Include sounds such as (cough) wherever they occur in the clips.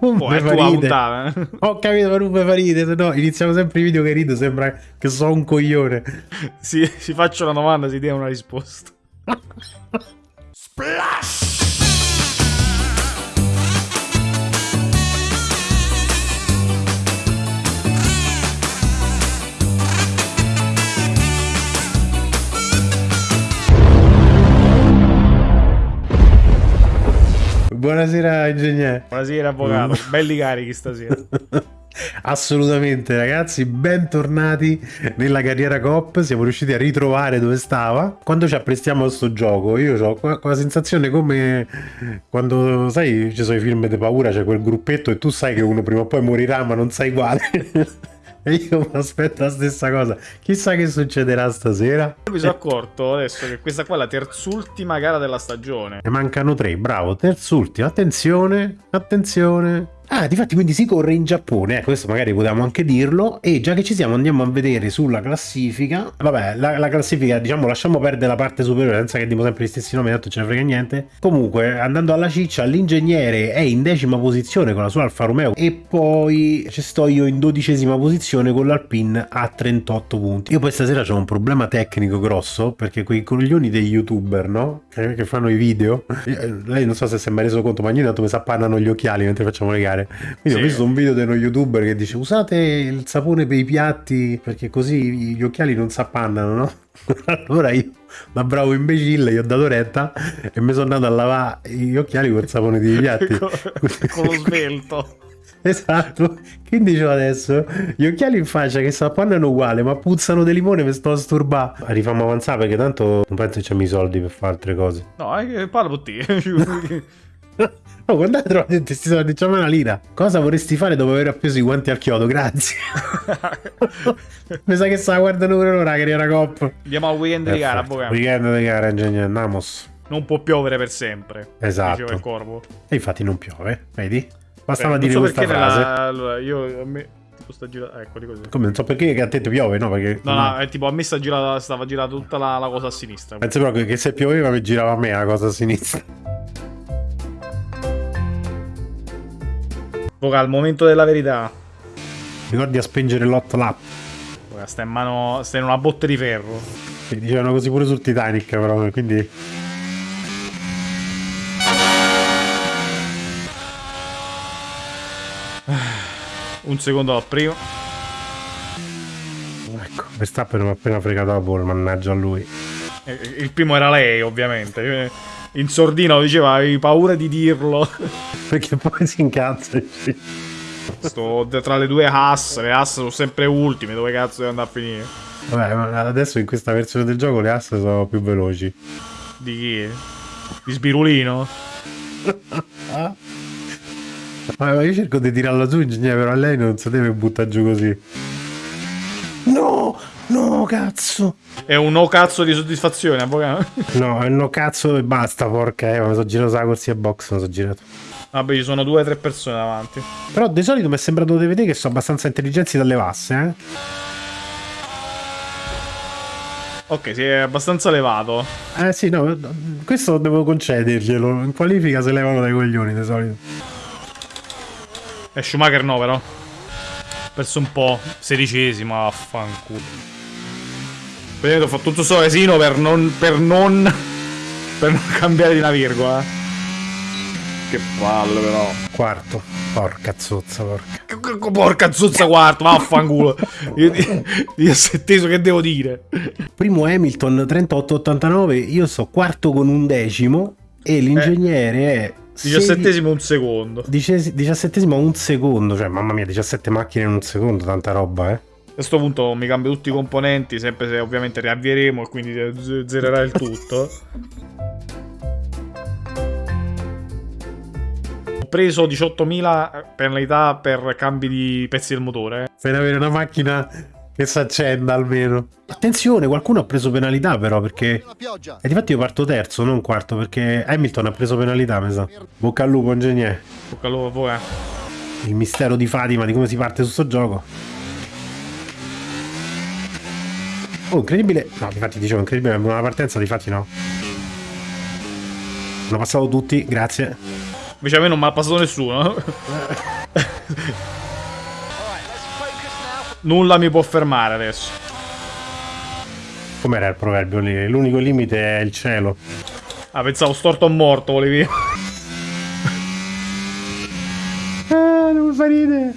non Oh, fa ridere. Ho capito, ma non mi fa ridere. No, iniziamo sempre i video che rido, sembra che so un coglione. si, si faccia una domanda, si dia una risposta. (laughs) Buonasera, ingegnere. Buonasera, avvocato. Mm. Belli carichi stasera. (laughs) Assolutamente ragazzi, bentornati nella carriera Coop, siamo riusciti a ritrovare dove stava. Quando ci apprestiamo a sto gioco, io ho quella sensazione come quando, sai, ci sono i film di paura, c'è quel gruppetto e tu sai che uno prima o poi morirà ma non sai quale. (laughs) e io mi aspetto la stessa cosa. Chissà che succederà stasera. Io mi sono accorto adesso che questa qua è la terzultima gara della stagione. Ne mancano tre, bravo, terzultimo, attenzione, attenzione. Ah, difatti quindi si corre in Giappone, eh, questo magari potevamo anche dirlo, e già che ci siamo andiamo a vedere sulla classifica, vabbè, la, la classifica, diciamo, lasciamo perdere la parte superiore, senza che diamo sempre gli stessi nomi, tanto ce ne frega niente. Comunque, andando alla ciccia, l'ingegnere è in decima posizione con la sua Alfa Romeo, e poi ci sto io in dodicesima posizione con l'Alpine a 38 punti. Io poi stasera ho un problema tecnico grosso, perché quei coglioni dei youtuber, no? Che, che fanno i video, eh, lei non so se si è mai reso conto, ma ogni tanto mi sappannano gli occhiali mentre facciamo le gare. Quindi ho Sì. visto un video di uno youtuber che dice usate il sapone per i piatti perché così gli occhiali non s'appannano, no? (laughs) allora io, da bravo imbecille, gli ho dato retta e mi sono andato a lavare gli occhiali col sapone dei piatti. (laughs) con, lo svelto. (laughs) Esatto, che dicevo adesso? Gli occhiali in faccia che si appannano uguale, ma puzzano di limone mi sto a sturbare. Rifammo avanzare perché tanto non penso che c'hanno i soldi per fare altre cose. No, parla per te. Oh, tutti questi soldi, diciamo una lira. Cosa vorresti fare dopo aver appeso i guanti al chiodo? Grazie. (laughs) Mi sa che sta guardando pure loro la carriera cop. Andiamo al weekend di gara, avvocato. Weekend di gara, ingegnere, andiamos. Non può piovere per sempre. Esatto. Diceva il corvo. E infatti non piove, vedi? Bastava Eh, dire so questa frase. nella- allora, io a me tipo sta girando ecco di così. Come non so perché che a te piove, no? Perché No, no, è tipo a me sta girata, stava girata tutta la, la cosa a sinistra. Penso proprio che se pioveva mi girava a me la cosa a sinistra. Avvocato, al momento della verità. Ricordi a spingere l'hot lap. Avvocato, Sta in mano, sta in una botte di ferro. Sì, Dicevano così pure sul Titanic, però, quindi... (sighs) Un secondo al primo. Ecco, Verstappen mi ha appena fregato la pole, mannaggia a lui. Eh, Il primo era lei, ovviamente. Eh, In sordina lo diceva, avevi paura di dirlo. (laughs) Perché poi si incazza. Sto tra le due Haas, le Haas sono sempre ultime, dove cazzo devo andare a finire? Vabbè, ma adesso in questa versione del gioco le asse sono più veloci. Di chi? Di Sbirulino? Ma ma io cerco di tirarla su, ingegnere, però lei non si deve buttare giù così. No! Cazzo! È un no cazzo di soddisfazione, avvocato. (laughs) No, no cazzo e basta, porca eh, mi sono girato la corsia box, mi sono girato. Vabbè, ci sono due o tre persone davanti. Però di solito mi è sembrato di vedere che sono abbastanza intelligenti dalle vasse, eh? Ok, si è abbastanza levato. Eh sì, no, questo devo concederglielo. In qualifica se levano dai coglioni di solito. E Schumacher no, però. Perso un po'. Sedicesima, affanculo. Vedete, ho fatto tutto sto casino per non. per non. per non cambiare di una virgola. eh. Che palle, però. Quarto. Porca zozza, porca. Porca zozza quarto, vaffanculo. Io di, di setteso che devo dire. Primo Hamilton 38-89, io sto quarto con un decimo e l'ingegnere è... Diciassettesimo un secondo. Diciassettesimo un secondo, cioè mamma mia, 17 macchine in un secondo, tanta roba, eh. A questo punto mi cambio tutti i componenti, sempre se ovviamente riavvieremo e quindi zererà il tutto. Ho preso 18.000 penalità per cambi di pezzi del motore. eh. Per avere una macchina che si accenda almeno. Attenzione, qualcuno ha preso penalità però perché... E difatti io parto terzo, non quarto, perché Hamilton ha preso penalità, mi sa. Bocca al lupo, ingegnere. Bocca al lupo, poi, eh. Il mistero di Fatima, di come si parte su sto gioco. Oh, incredibile. No, difatti dicevo incredibile, ma una partenza, difatti no. Hanno passato tutti, grazie. Invece a me non mi ha passato nessuno. Nulla mi può fermare adesso. Com'era il proverbio lì? L'unico limite è il cielo. Ah, pensavo storto o morto, volevi. Ah, non mi fa ridere.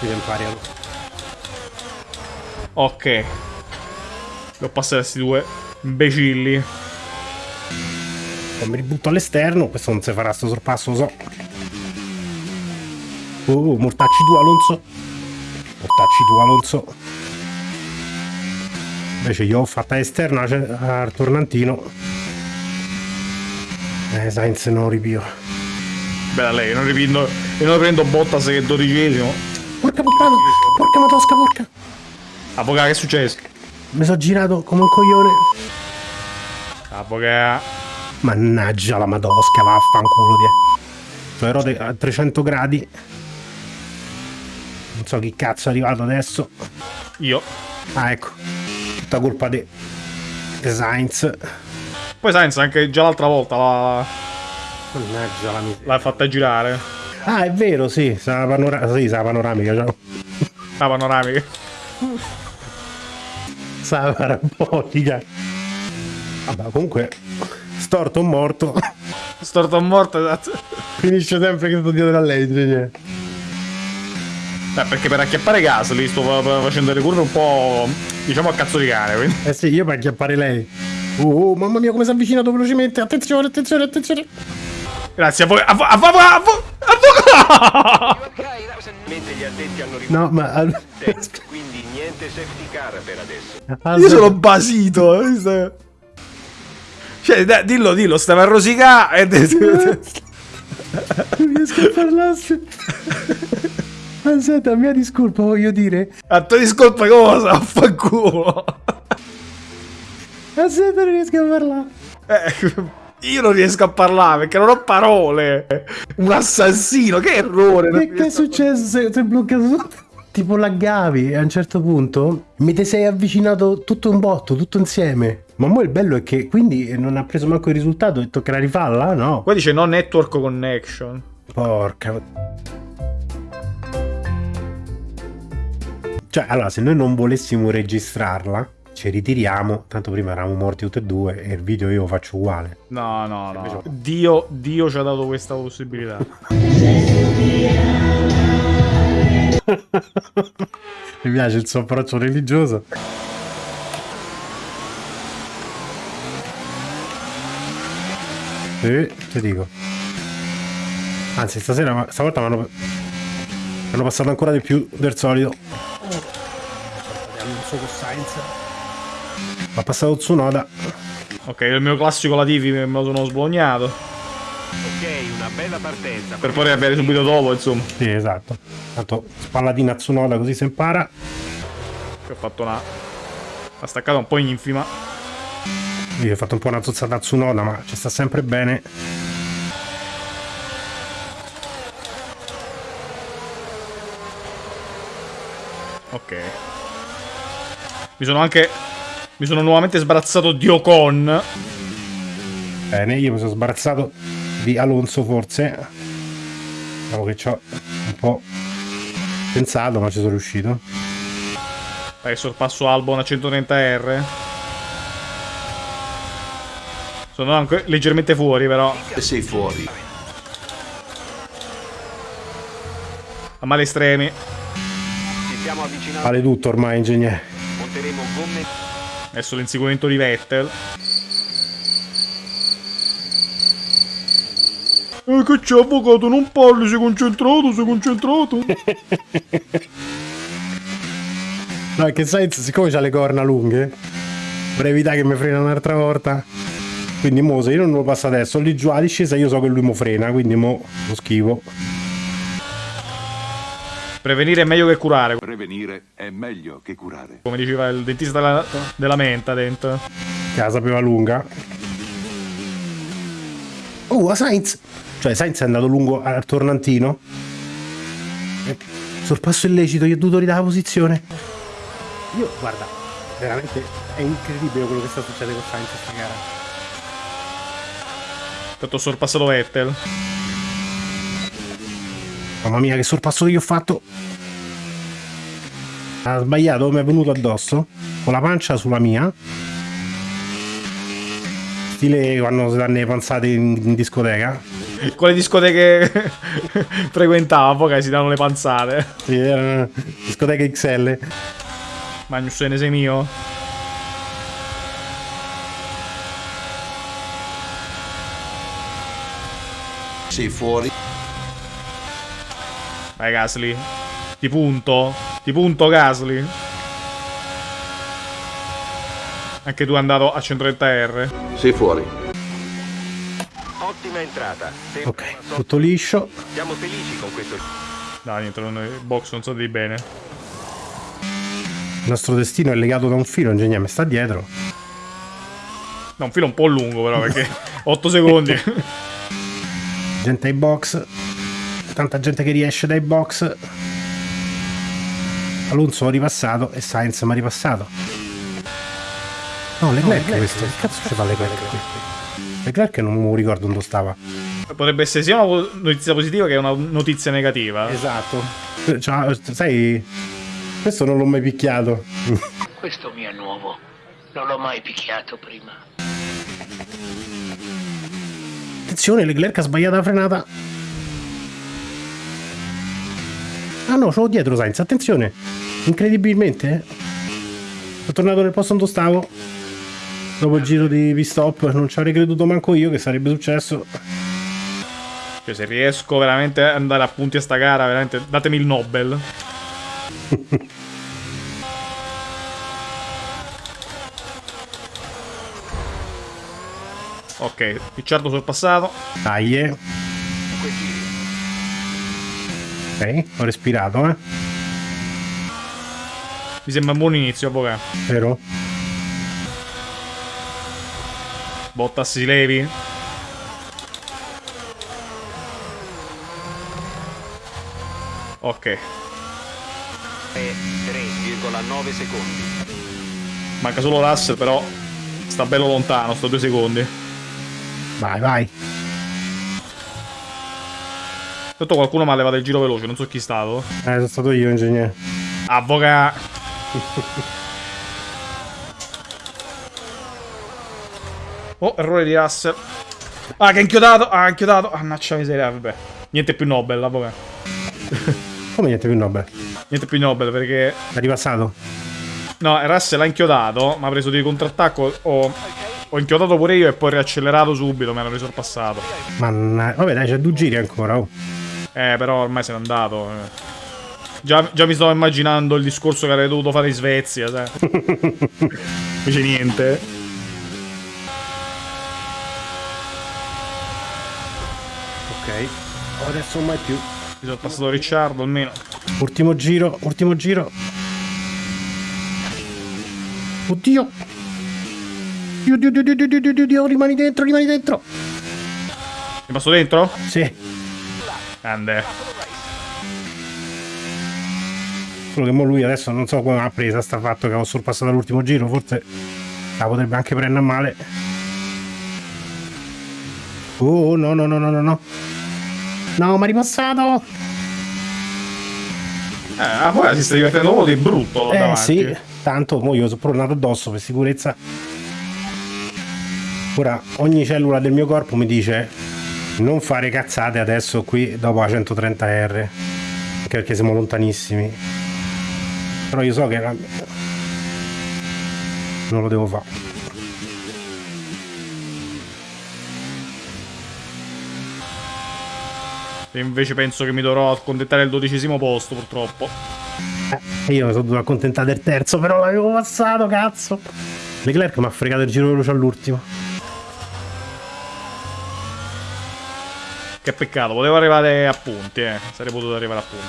Devi imparare. Ok. Devo passare a questi due imbecilli. Mi ributto all'esterno, questo non si farà sto sorpasso, lo so. Oh, mortacci tu Alonso. Mortacci tu Alonso. Invece io ho fatta esterna cioè, al tornantino. Eh, Sainz non ripio. Bella lei, non riprendo, io non prendo Bottas che è dodicesimo. Porca puttana, porca matosca, porca. Poca, che è successo? Mi sono girato come un coglione. Poca. Mannaggia la madosca, vaffanculo di. Sono rode a 300 gradi. Non so chi cazzo è arrivato adesso. Io. Ah, ecco. Tutta colpa di de Sainz. Poi Sainz anche già l'altra volta l'ha, Mannaggia la miseria. l'ha fatta girare. Ah, è vero, sì, sa la, panora- sì, sa la panoramica, ciao. La panoramica. Sa la parabolica. Vabbè, comunque, storto o morto, (laughs) Storto a morto, esatto. finisce sempre che sto dietro la legge. Cioè. Beh, perché per acchiappare gas lì sto fa- fa- facendo le curve un po'. diciamo a cazzo di cane, quindi. Eh sì, io per acchiappare lei. Oh, oh, mamma mia, come si è avvicinato velocemente. Attenzione, attenzione, attenzione. Grazie a voi. A voi. A voi. A voi. Mentre gli addetti hanno rivolto No, ma... quindi niente safety car per adesso. al- Io sono basito. eh, Cioè, dai, dillo, dillo, stava a rosicare. Non riesco a (laughs) parlarsi. Aspetta, mia discolpa, voglio dire. A tua discolpa cosa? Affanculo. Aspetta, non riesco a parlare. Eh, io non riesco a parlare perché non ho parole. Un assassino, che errore. Che, che è successo? Sei, sei bloccato tutto? Tipo laggavi e a un certo punto mi ti sei avvicinato tutto un botto, tutto insieme. Ma mo il bello è che quindi non ha preso manco il risultato e toccherà rifarla? No. Qua dice no network connection. Porca. Cioè, allora, se noi non volessimo registrarla, ci ritiriamo. Tanto prima eravamo morti tutti e due e il video io lo faccio uguale. No, no, no. Dio, Dio ci ha dato questa possibilità. (laughs) Mi piace il suo approccio religioso. Sì, ti dico. Anzi, stasera, stavolta mi hanno, mi hanno passato ancora di più del solito. Mi ha passato Tsunoda. Ok, il mio classico Latifi me lo sono sbognato. Ok, una bella partenza. Per poi avere subito dopo, insomma. Sì, esatto. Tanto spallatina a Tsunoda così si impara. Che ho fatto una. La staccata un po' infima. Io ho fatto un po' una zozzata a Tsunoda, ma ci sta sempre bene. Ok. Mi sono anche. Mi sono nuovamente sbarazzato di Ocon. Bene, io mi sono sbarazzato di Alonso forse. Diciamo che ci ho un po' pensato, ma ci sono riuscito. Dai, sorpasso Albon a 130R. Sono anche leggermente fuori, però. sei fuori. A male estremi. Vale tutto ormai, ingegnere. Monteremo gomme. Adesso l'inseguimento di Vettel. Eh, che c'è, avvocato? Non parli, sei concentrato, sei concentrato. (laughs) No, è che Sainz, siccome ha le corna lunghe, per evitare che mi frena un'altra volta. Quindi mo se io non lo passo adesso, lì giù alla discesa io so che lui mi frena, quindi mo lo schivo. Prevenire è meglio che curare, Prevenire è meglio che curare. come diceva il dentista della, della menta dentro. Che la sapeva lunga. Oh, a Sainz! Cioè, Sainz è andato lungo al tornantino. E sorpasso illecito, gli ho dovuto ridare la posizione. Io, guarda, veramente è incredibile quello che sta succedendo con Sainz questa gara. Tanto ho sorpassato Vettel. Mamma mia, che sorpasso che io ho fatto. Ha sbagliato, mi è venuto addosso. Con la pancia sulla mia. Stile quando si danno le panzate in, in discoteca. (laughs) Quale discoteche (laughs) frequentava? Poi che si danno le panzate. Sì, erano discoteca XL. Magnus ne sei mio? Sei fuori. Vai Gasly. Ti punto. Ti punto Gasly. Anche tu è andato a 130R. Sei fuori. Ottima entrata. Sembra Ok, tutto liscio. Siamo felici con questo. Dai, niente, il box non so di bene. Il nostro destino è legato da un filo, ingegnere, mi sta dietro. No, un filo un po' lungo però perché (laughs) 8 secondi. Gente ai box. Tanta gente che riesce dai box. Alonso ha ripassato e Sainz mi ha ripassato. No, Leclerc questo. Che cazzo ci fa Leclerc qui? Leclerc non mi ricordo dove stava. Potrebbe essere sia una notizia positiva che una notizia negativa. Esatto. Cioè, sai, questo non l'ho mai picchiato. Questo mi è nuovo. Non l'ho mai picchiato prima. Attenzione, Leclerc ha sbagliato la frenata. Ah no, ce l'ho dietro Sainz, attenzione. Incredibilmente. eh. Sono tornato nel posto dove stavo. Dopo il giro di pit stop, non ci avrei creduto manco io che sarebbe successo. Cioè, se riesco veramente ad andare a punti a sta gara, veramente datemi il Nobel. (laughs) ok, Ricciardo sorpassato. Dai, eh. Ok, ho respirato, eh. Mi sembra un buon inizio, avvocato. Vero? Bottas si levi. Ok, È 3,9 secondi. manca solo Russell, però sta bello lontano, sto due secondi. Vai, vai. Tanto qualcuno mi ha levato il giro veloce, non so chi è stato. Eh, sono stato io, ingegnere. Avvoca. (laughs) Oh, errore di Russell. Ah, che ha inchiodato. Ah, ha inchiodato. Annaccia miseria, vabbè. Niente più Nobel, avvoca. (laughs) Come niente più Nobel? Niente più Nobel perché... È ripassato? No, Russell ha inchiodato, ma ha preso di contrattacco. Ho, ho inchiodato pure io e poi riaccelerato subito, mi hanno risorpassato. Ma vabbè, dai, c'è due giri ancora. Oh. Eh, però ormai se n'è andato. eh. Già, già mi stavo immaginando il discorso che avrei dovuto fare in Svezia, sai. (laughs) Invece niente. Ok. Adesso mai più. Mi sono passato Ricciardo almeno. Ultimo giro, ultimo giro. Oddio. Dio, dio, dio, dio, dio, dio, dio, dio, rimani dentro, rimani dentro. Mi passo dentro? Sì. Grande. Solo che mo lui adesso non so come ha presa sta fatto che ho sorpassato l'ultimo giro, forse la potrebbe anche prendere male. Oh no no no no no no. No, mi ha ripassato! Eh, ah, poi si sta divertendo molto di brutto Eh davanti. sì, tanto mo io sono tornato addosso per sicurezza. Ora ogni cellula del mio corpo mi dice non fare cazzate adesso qui dopo la 130R. Anche perché siamo lontanissimi. Però io so che non lo devo fare. E invece penso che mi dovrò accontentare il dodicesimo posto, purtroppo. E io mi sono dovuto accontentare del terzo, però l'avevo passato, cazzo. Leclerc mi ha fregato il giro veloce all'ultimo. Che peccato, potevo arrivare a punti, eh. Sarei potuto arrivare a punti.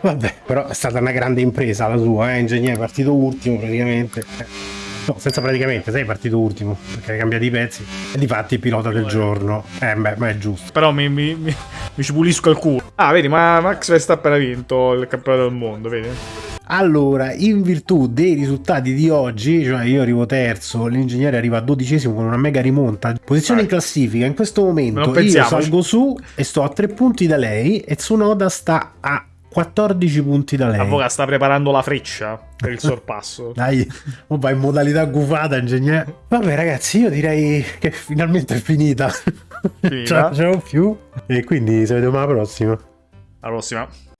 Vabbè, però è stata una grande impresa la sua, eh, ingegnere, partito ultimo praticamente. Eh, No, senza praticamente, sei partito ultimo, perché hai cambiato i pezzi. E di fatti pilota del giorno. Eh, beh, ma è giusto. Però mi, mi, mi, mi ci pulisco il culo. Ah, vedi, ma Max Verstappen ha vinto il campionato del mondo, vedi? Allora, in virtù dei risultati di oggi, cioè io arrivo terzo, l'ingegnere arriva dodicesimo con una mega rimonta, posizione Eh. in classifica, in questo momento Non io salgo su e sto a tre punti da lei e Tsunoda sta a 14 punti da lei. Avvocato sta preparando la freccia per il (laughs) sorpasso. Dai, va in modalità gufata, ingegnere. Vabbè, ragazzi, io direi che finalmente è finita. Finita. (laughs) Ce la facciamo più. E quindi ci vediamo alla prossima. Alla prossima.